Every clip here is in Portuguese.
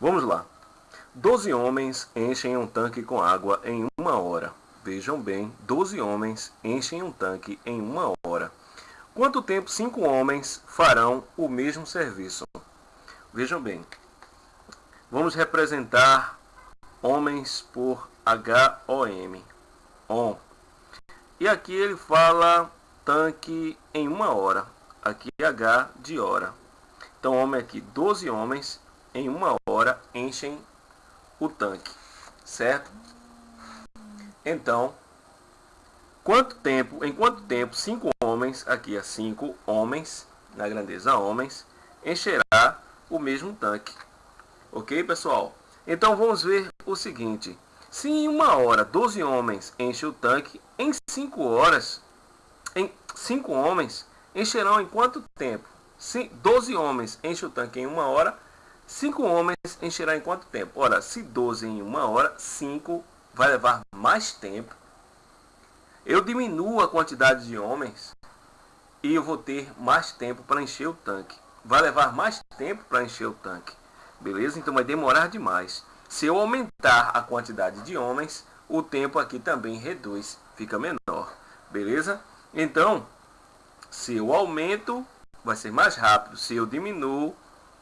Vamos lá. 12 homens enchem um tanque com água em uma hora. Vejam bem, 12 homens enchem um tanque em uma hora. Quanto tempo cinco homens farão o mesmo serviço? Vejam bem, vamos representar homens por HOM. On. E aqui ele fala tanque em uma hora. Aqui H de hora. Então, homem aqui, 12 homens em uma enchem o tanque, certo? Então, quanto tempo, em quanto tempo cinco homens, aqui é cinco homens, na grandeza homens, encherá o mesmo tanque. Ok, pessoal? Então vamos ver o seguinte. Se em uma hora 12 homens enchem o tanque, em 5 horas, em 5 homens encherão em quanto tempo? Se 12 homens enchem o tanque em uma hora, 5 homens encherá em quanto tempo? Ora, se 12 em uma hora, 5 vai levar mais tempo. Eu diminuo a quantidade de homens e eu vou ter mais tempo para encher o tanque. Vai levar mais tempo para encher o tanque. Beleza? Então vai demorar demais. Se eu aumentar a quantidade de homens, o tempo aqui também reduz, fica menor. Beleza? Então, se eu aumento, vai ser mais rápido. Se eu diminuo,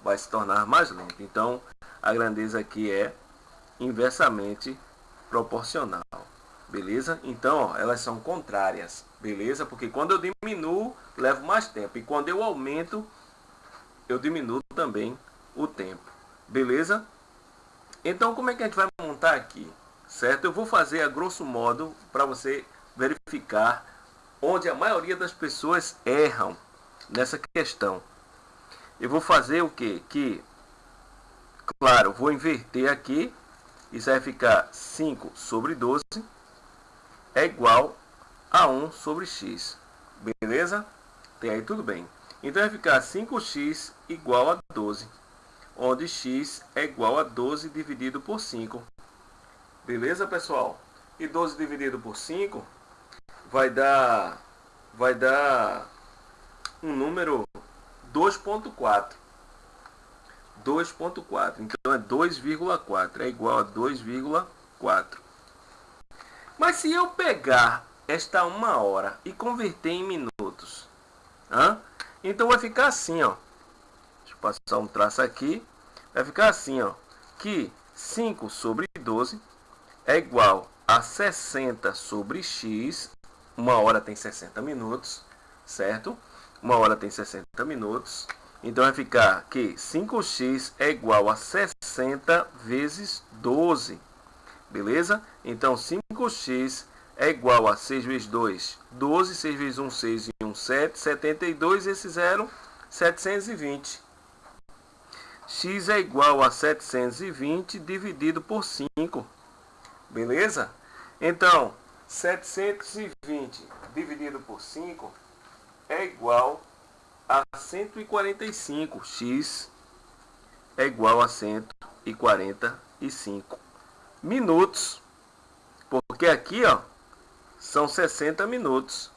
vai se tornar mais lento. Então, a grandeza aqui é inversamente proporcional. Beleza? Então, ó, elas são contrárias. Beleza? Porque quando eu diminuo, levo mais tempo. E quando eu aumento, eu diminuo também o tempo. Beleza? Então, como é que a gente vai montar aqui? Certo? Eu vou fazer a grosso modo para você verificar onde a maioria das pessoas erram nessa questão. Eu vou fazer o que? Que, claro, vou inverter aqui. Isso vai ficar 5 sobre 12 é igual a 1 sobre x. Beleza? Tem aí tudo bem. Então vai ficar 5x igual a 12 onde x é igual a 12 dividido por 5. Beleza, pessoal? E 12 dividido por 5 vai dar vai dar um número 2.4. 2.4. Então é 2,4 é igual a 2,4. Mas se eu pegar esta uma hora e converter em minutos, então vai ficar assim, ó passar um traço aqui, vai ficar assim, ó, que 5 sobre 12 é igual a 60 sobre x, uma hora tem 60 minutos, certo? Uma hora tem 60 minutos, então vai ficar que 5x é igual a 60 vezes 12, beleza? Então 5x é igual a 6 vezes 2, 12, 6 vezes 1, 6 e 1, 7, 72, esse 0, 720 x é igual a 720 dividido por 5. Beleza? Então, 720 dividido por 5 é igual a 145. x é igual a 145 minutos. Porque aqui, ó, são 60 minutos.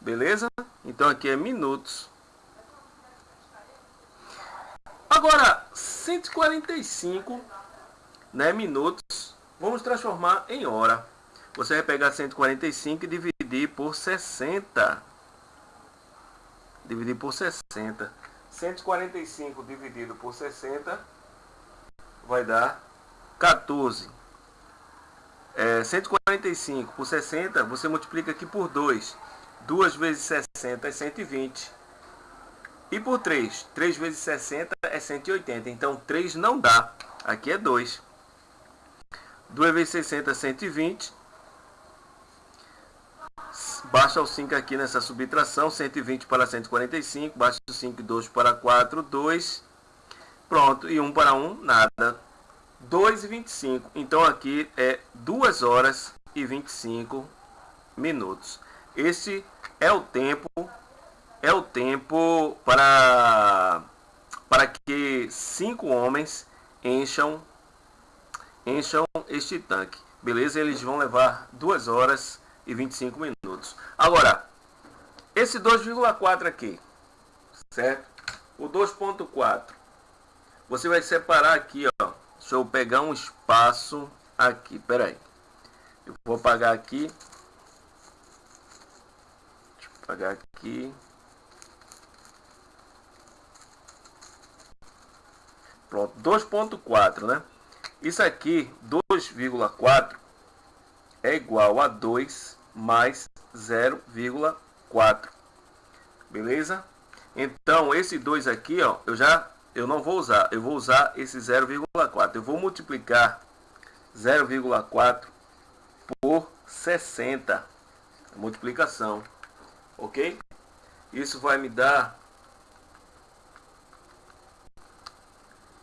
Beleza? Então aqui é minutos. Agora, 145 né, minutos, vamos transformar em hora. Você vai pegar 145 e dividir por 60. Dividir por 60. 145 dividido por 60 vai dar 14. É, 145 por 60, você multiplica aqui por 2. 2 vezes 60 é 120. E por 3, 3 vezes 60 é 180. Então 3 não dá. Aqui é 2. 2 vezes 60 é 120. Baixa o 5 aqui nessa subtração. 120 para 145. Baixa o 5 e 2 para 4. 2. Pronto. E 1 para 1, nada. 2 e 25. Então aqui é 2 horas e 25 minutos. Esse é o tempo é o tempo para, para que cinco homens encham, encham este tanque. Beleza? Eles vão levar 2 horas e 25 minutos. Agora, esse 2,4 aqui, certo? O 2,4, você vai separar aqui, ó, Deixa eu pegar um espaço aqui, peraí. Eu vou apagar aqui. Deixa eu apagar aqui. Pronto, 2.4, né? Isso aqui, 2,4 é igual a 2 mais 0,4. Beleza? Então, esse 2 aqui, ó, eu já eu não vou usar. Eu vou usar esse 0,4. Eu vou multiplicar 0,4 por 60. Multiplicação. Ok? Isso vai me dar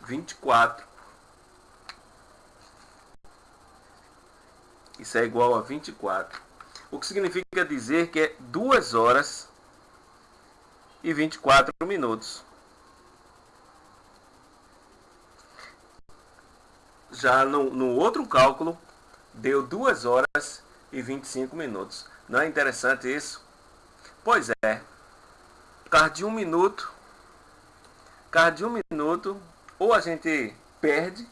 24. Isso é igual a 24. O que significa dizer que é 2 horas e 24 minutos. Já no, no outro cálculo, deu 2 horas e 25 minutos. Não é interessante isso? Pois é. Por de um minuto, por de um minuto, ou a gente perde,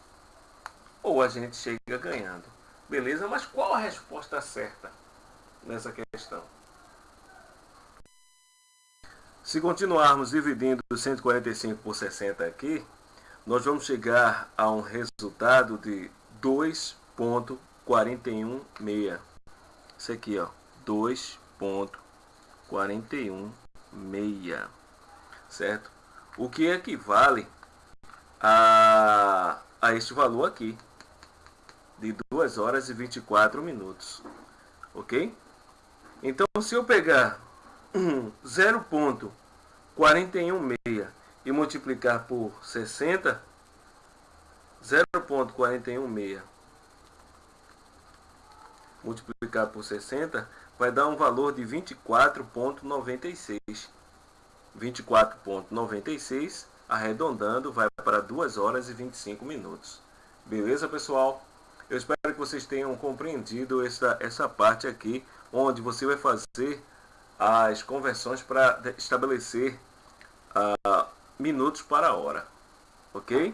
ou a gente chega ganhando. Beleza? Mas qual a resposta certa nessa questão? Se continuarmos dividindo 145 por 60 aqui, nós vamos chegar a um resultado de 2.416. Isso aqui, ó, 2.416, certo? O que equivale a, a este valor aqui, de 2 horas e 24 minutos, ok? Então, se eu pegar 0.416 e multiplicar por 60, 0.416 multiplicar por 60 vai dar um valor de 24.96. 24.96 arredondando vai para 2 horas e 25 minutos. Beleza, pessoal? Eu espero que vocês tenham compreendido essa, essa parte aqui, onde você vai fazer as conversões para estabelecer uh, minutos para hora. Ok?